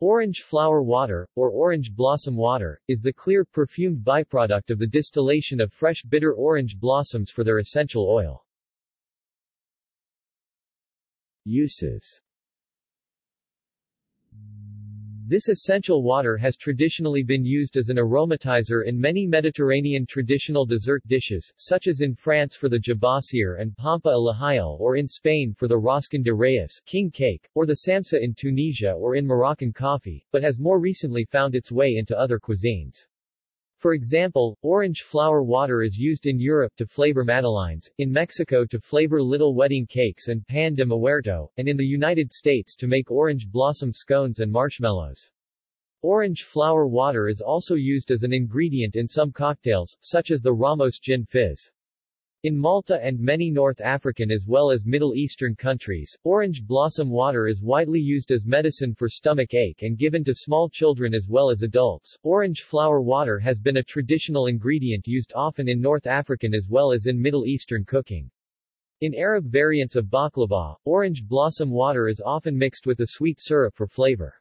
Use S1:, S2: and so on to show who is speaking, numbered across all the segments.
S1: Orange flower water, or orange blossom water, is the clear, perfumed byproduct of the distillation of fresh bitter orange blossoms for their essential oil. Uses this essential water has traditionally been used as an aromatizer in many Mediterranean traditional dessert dishes, such as in France for the gibassier and pampa al or in Spain for the roscon de reyes king cake, or the samsa in Tunisia or in Moroccan coffee, but has more recently found its way into other cuisines. For example, orange flower water is used in Europe to flavor madeleines, in Mexico to flavor little wedding cakes and pan de muerto, and in the United States to make orange blossom scones and marshmallows. Orange flower water is also used as an ingredient in some cocktails, such as the Ramos Gin Fizz. In Malta and many North African as well as Middle Eastern countries, orange blossom water is widely used as medicine for stomach ache and given to small children as well as adults. Orange flower water has been a traditional ingredient used often in North African as well as in Middle Eastern cooking. In Arab variants of baklava, orange blossom water is often mixed with a sweet syrup for flavor.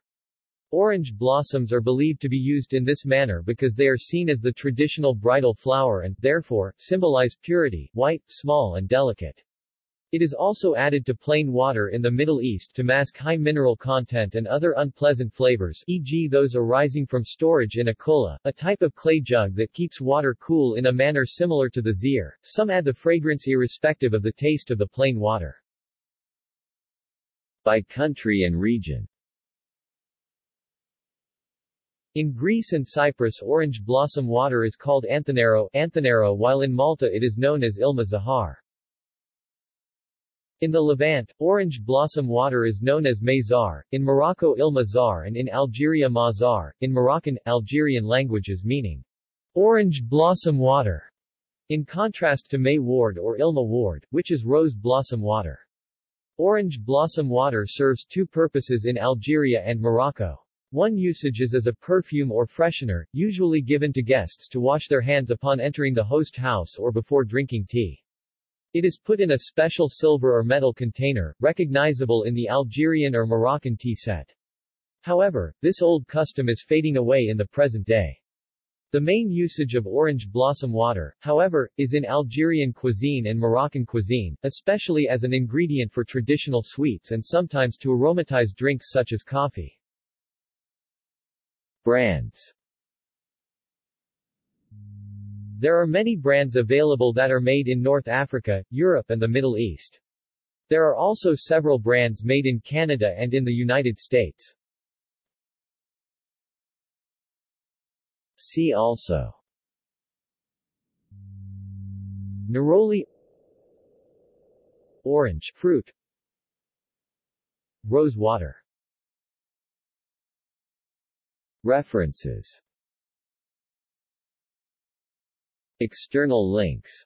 S1: Orange blossoms are believed to be used in this manner because they are seen as the traditional bridal flower and, therefore, symbolize purity, white, small and delicate. It is also added to plain water in the Middle East to mask high mineral content and other unpleasant flavors e.g. those arising from storage in a kulla, a type of clay jug that keeps water cool in a manner similar to the zir. Some add the fragrance irrespective of the taste of the plain water. By country and region in Greece and Cyprus orange blossom water is called Anthanero, Anthanero while in Malta it is known as Ilma Zahar. In the Levant, orange blossom water is known as Mayzar, in Morocco Ilma Zar and in Algeria Mazar, in Moroccan, Algerian languages meaning orange blossom water, in contrast to May Ward or Ilma Ward, which is rose blossom water. Orange blossom water serves two purposes in Algeria and Morocco. One usage is as a perfume or freshener, usually given to guests to wash their hands upon entering the host house or before drinking tea. It is put in a special silver or metal container, recognizable in the Algerian or Moroccan tea set. However, this old custom is fading away in the present day. The main usage of orange blossom water, however, is in Algerian cuisine and Moroccan cuisine, especially as an ingredient for traditional sweets and sometimes to aromatize drinks such as coffee. Brands. There are many brands available that are made in North Africa, Europe and the Middle East. There are also several brands made in Canada and in the United States. See also. Neroli. Orange fruit. Rose water References. External links